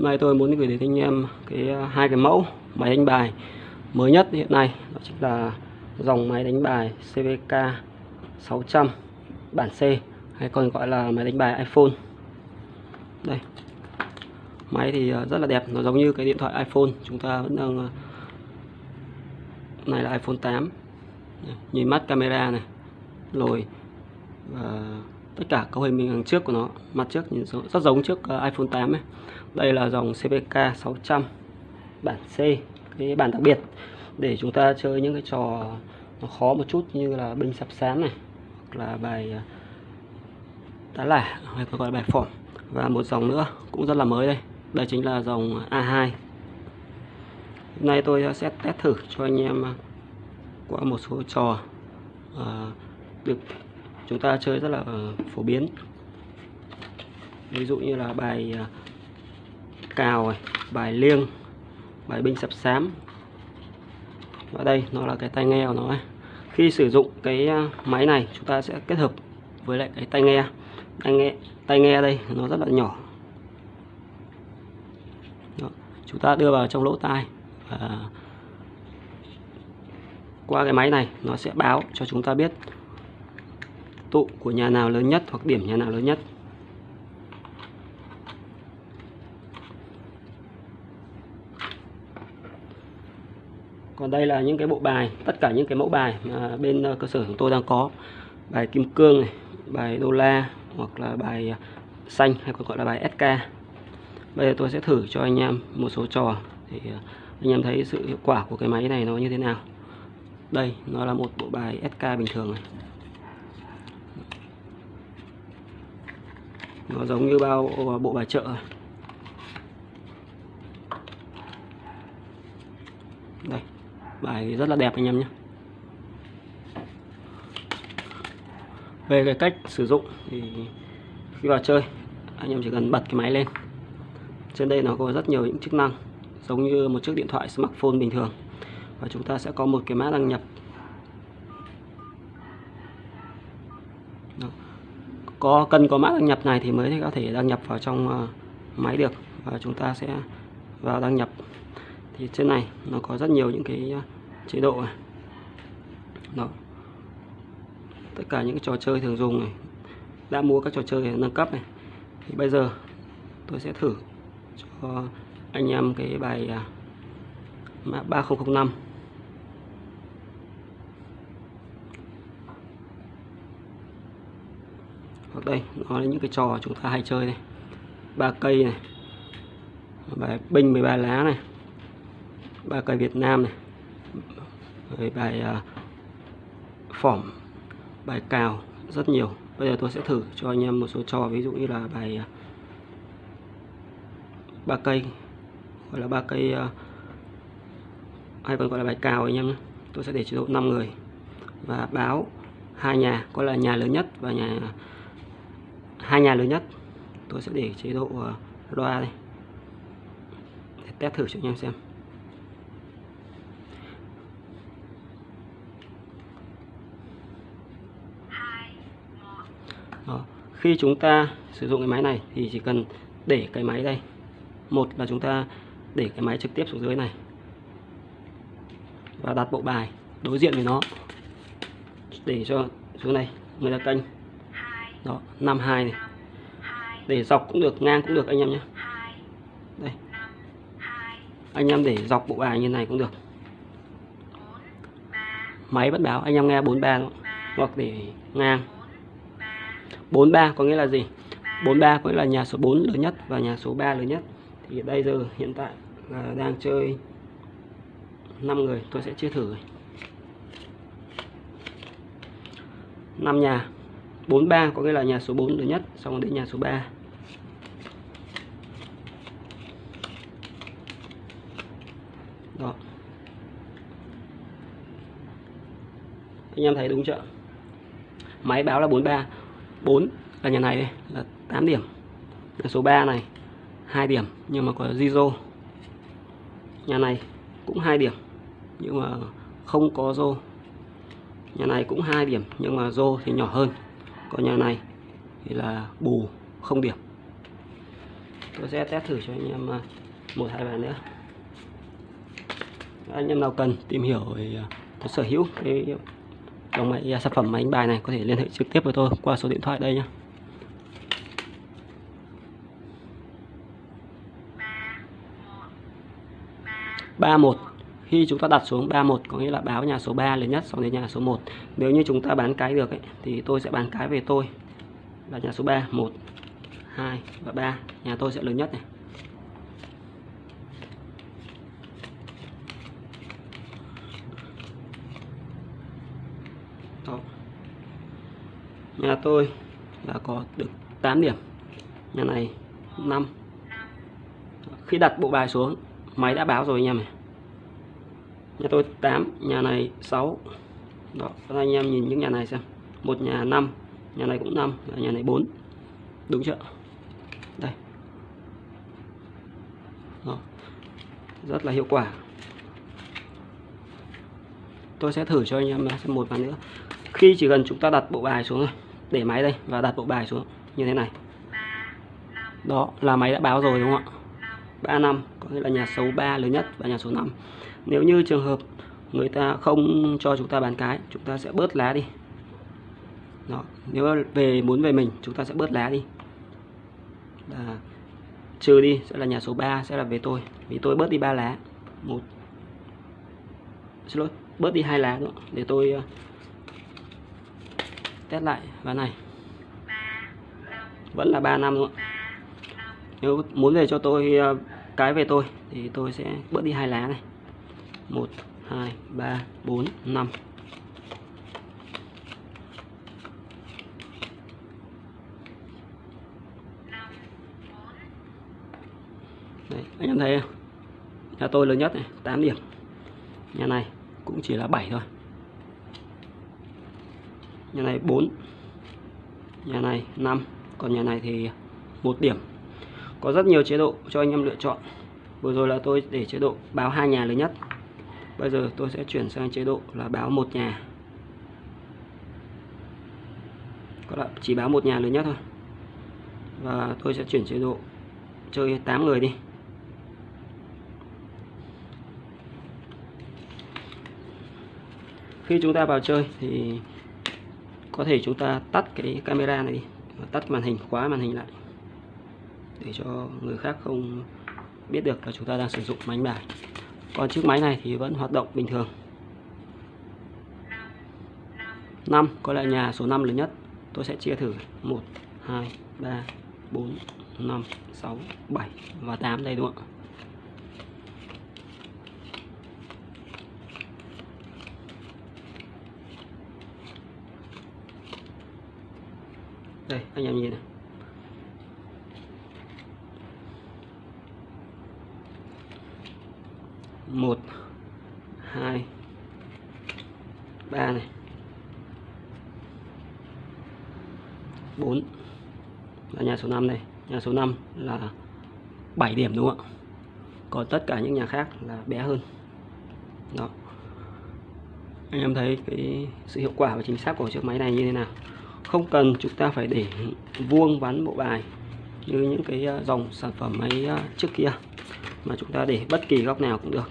Hôm nay tôi muốn gửi đến anh em cái à, hai cái mẫu máy đánh bài mới nhất hiện nay đó chính là dòng máy đánh bài CVK 600 bản C hay còn gọi là máy đánh bài iPhone. Đây. Máy thì à, rất là đẹp, nó giống như cái điện thoại iPhone, chúng ta vẫn đang à, này là iPhone 8. Nhìn mắt camera này, lồi và tất cả cấu hình hình trước của nó mặt trước nhìn rất giống trước ờ, iPhone 8 ấy. đây là dòng CPK 600 bản C cái bản đặc biệt. Để chúng ta chơi những cái trò nó khó một chút như là binh sập sán này hoặc là bài tá đá lả hay còn gọi là bài phỏng. Và một dòng nữa cũng rất là mới đây. Đây chính là dòng A2 hôm nay tôi sẽ test thử cho anh em ờ, qua một số trò uh, được chúng ta chơi rất là phổ biến ví dụ như là bài à, cào này, bài liêng bài binh sập sám ở đây nó là cái tai nghe của nó ấy. khi sử dụng cái à, máy này chúng ta sẽ kết hợp với lại cái tai nghe tai nghe tai nghe đây nó rất là nhỏ Đó. chúng ta đưa vào trong lỗ tai và qua cái máy này nó sẽ báo cho chúng ta biết tụ của nhà nào lớn nhất hoặc điểm nhà nào lớn nhất? Còn đây là những cái bộ bài, tất cả những cái mẫu bài mà bên ờ, cơ sở chúng tôi đang có. Bài kim cương này, bài đô la hoặc là bài ờ, xanh hay còn gọi là bài SK bây giờ tôi sẽ thử cho anh em một số trò thì ờ, anh em thấy sự hiệu quả của cái máy này nó như thế nào. Đây, nó là một bộ bài SK bình thường này. Nó giống như bao, bộ bài chợ. Đây, bài rất là đẹp anh em nhé. Về cái cách sử dụng thì khi vào chơi, anh em chỉ cần bật cái máy lên. Trên đây nó có rất nhiều những chức năng, giống như một chiếc điện thoại smartphone bình thường. Và chúng ta sẽ có một cái mã đăng nhập có, cần có mã đăng nhập này thì mới có thể đăng nhập vào trong ờ, máy được. Và chúng ta sẽ vào đăng nhập. Thì trên này nó có rất nhiều những cái ờ, chế độ này. Đó. Tất cả những cái trò chơi thường dùng này. Đã mua các trò chơi nâng cấp này. Thì bây giờ tôi sẽ thử cho anh em cái bài ờ, mã 3005 hoặc đây nó là những cái trò chúng ta hay chơi này. Ba cây này. Bài binh 13 lá này. Ba cây Việt Nam này. Rồi bài uh, phỏng bài cào rất nhiều. Bây giờ tôi sẽ thử cho anh em một số trò ví dụ như là bài uh, ba cây gọi là ba cây uh, hay còn gọi là bài cào anh em nhé. Tôi sẽ để chế độ 5 người. Và báo hai nhà có là nhà lớn nhất và nhà hai nhà lớn nhất. Tôi sẽ để chế độ ờ, loa đây. Để test thử cho anh em xem. Đó. khi chúng ta sử dụng cái máy này thì chỉ cần để cái máy đây. Một là chúng ta để cái máy trực tiếp xuống dưới này. Và đặt bộ bài đối diện với nó. Để cho xuống này, người ta canh đó 52 này. Để dọc cũng được, ngang cũng được, anh em nhé. Đây. Anh em để dọc bộ bài như này cũng được. Máy bất báo, anh em nghe 43 hoặc để ngang. 43 có nghĩa là gì? 43 có nghĩa là nhà số 4 lớn nhất và nhà số 3 lớn nhất. Thì đây giờ, hiện tại là đang chơi 5 người, tôi sẽ chia thử. 5 nhà. 43 có nghĩa là nhà số 4 lớn nhất, xong đến nhà số 3 đó. Anh em thấy đúng chưa? Máy báo là 43 4 là nhà này đây, là 8 điểm. Nhà số 3 này 2 điểm, nhưng mà có Zizo nhà này cũng 2 điểm, nhưng mà không có rô nhà này cũng 2 điểm, nhưng mà rô thì nhỏ hơn còn nhà này thì là bù không điểm. Tôi sẽ test thử cho anh em à, một hai bài nữa. Anh em nào cần tìm hiểu về à, sở hữu cái dòng máy à, sản phẩm máy đánh bài này có thể liên hệ trực tiếp với tôi qua số điện thoại đây nhé 31 khi chúng ta đặt xuống 31 có nghĩa là báo nhà số 3 lớn nhất sau đến nhà số 1 nếu như chúng ta bán cái được ấy, thì tôi sẽ bán cái về tôi. Là nhà số 3 1 2 và 3 nhà tôi sẽ lớn nhất này. Đó. nhà tôi là có được 8 điểm. Nhà này 5 khi đặt bộ bài xuống máy đã báo rồi anh em này nhà tôi 8 nhà này 6 đó các anh em nhìn những nhà này xem. Một nhà 5 nhà này cũng 5 nhà này 4 đúng chưa? Đây. Đó. rất là hiệu quả. Tôi sẽ thử cho anh em xem một ván nữa. Khi chỉ cần chúng ta đặt bộ bài xuống rồi để máy đây, và đặt bộ bài xuống, như thế này. Đó, là máy đã báo rồi, đúng không ạ? 3 năm, có nghĩa là nhà số 3 lớn nhất và nhà số 5 nếu như trường hợp người ta không cho chúng ta bán cái, chúng ta sẽ bớt lá đi. Đó. nếu về, muốn về mình, chúng ta sẽ bớt lá đi. Là trừ đi, sẽ là nhà số 3 sẽ là về tôi. Vì tôi bớt đi ba lá. Một. Xin lỗi, bớt đi hai lá nữa, để tôi ờ, test lại ván này. Vẫn là 3 năm nữa nếu muốn về cho tôi ờ, cái về tôi, thì tôi sẽ bớt đi hai lá này. 1 2 3 4 5 Đấy, anh em thấy không? Nhà tôi lớn nhất này, 8 điểm. Nhà này cũng chỉ là 7 thôi. Nhà này 4. Nhà này 5, còn nhà này thì một điểm. Có rất nhiều chế độ cho anh em lựa chọn. Vừa rồi là tôi để chế độ báo hai nhà lớn nhất. Bây giờ tôi sẽ chuyển sang chế độ là báo một nhà. Có là chỉ báo một nhà lớn nhất thôi. Và tôi sẽ chuyển chế độ chơi 8 người đi. khi chúng ta vào chơi thì có thể chúng ta tắt cái camera này đi tắt màn hình, khóa màn hình lại, để cho người khác không biết được là chúng ta đang sử dụng máy bài còn chiếc máy này thì vẫn hoạt động bình thường. 5 có lẽ nhà số 5 lớn nhất. Tôi sẽ chia thử. 1 2 3 4 5 6 7 và 8 đây, đúng không ạ? Đây, anh em nhìn này. Một, hai, ba này. 4 là nhà số 5 đây. Nhà số 5 là 7 điểm đúng không ạ? Còn tất cả những nhà khác là bé hơn. Đó. Anh em thấy cái sự hiệu quả và chính xác của chiếc máy này như thế nào? Không cần chúng ta phải để vuông vắn bộ bài như những cái à, dòng sản phẩm máy à, trước kia mà chúng ta để bất kỳ góc nào cũng được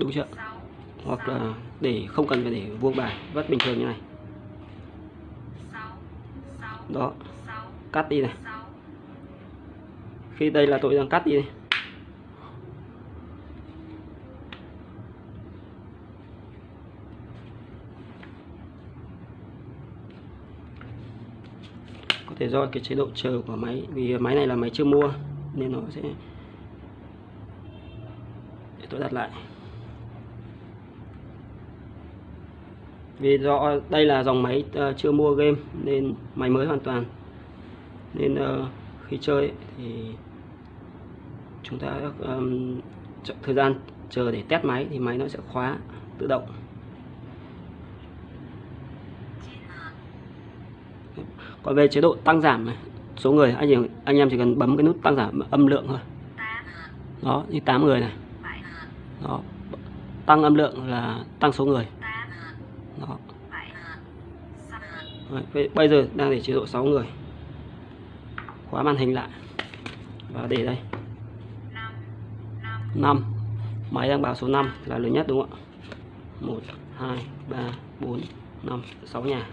đúng chưa hoặc là để không cần phải để vuông bài, vắt bình thường như này. Đó, cắt đi này. Khi đây là tôi đang cắt đi này. có thể do cái chế độ chờ của máy, vì máy này là máy chưa mua, nên nó sẽ để tôi đặt lại. Vì do đây là dòng máy uh, chưa mua game nên máy mới hoàn toàn. Nên uh, khi chơi thì chúng ta um, thời gian chờ để test máy thì máy nó sẽ khóa tự động. Còn về chế độ tăng giảm này số người anh em anh em chỉ cần bấm cái nút tăng giảm âm lượng thôi. Đó như 8 người này. Đó tăng âm lượng là tăng số người đó. Đấy, bây giờ đang để chế độ 6 người. Khóa màn hình lại. Và để đây. 5 máy đang báo số 5 là lớn nhất đúng không ạ? 1 2 3 4 5 6 nhà.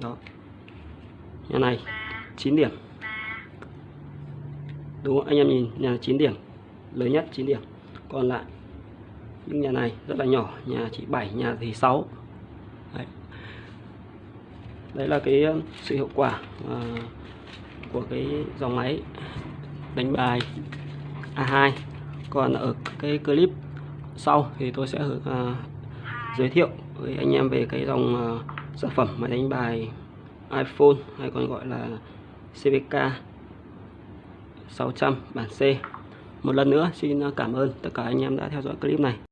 Đó. Nhà này 9 điểm. Đúng không? anh em nhìn nhà 9 điểm. Lớn nhất 9 điểm còn lại. Những nhà này rất là nhỏ nhà chỉ 7 nhà thì 6 đấy, đấy là cái sự hiệu quả uh, của cái dòng máy đánh bài A2 còn ở cái clip sau thì tôi sẽ uh, giới thiệu với anh em về cái dòng uh, sản phẩm máy đánh bài iPhone hay còn gọi là CVK 600 bản C một lần nữa, xin cảm ơn tất cả anh em đã theo dõi clip này.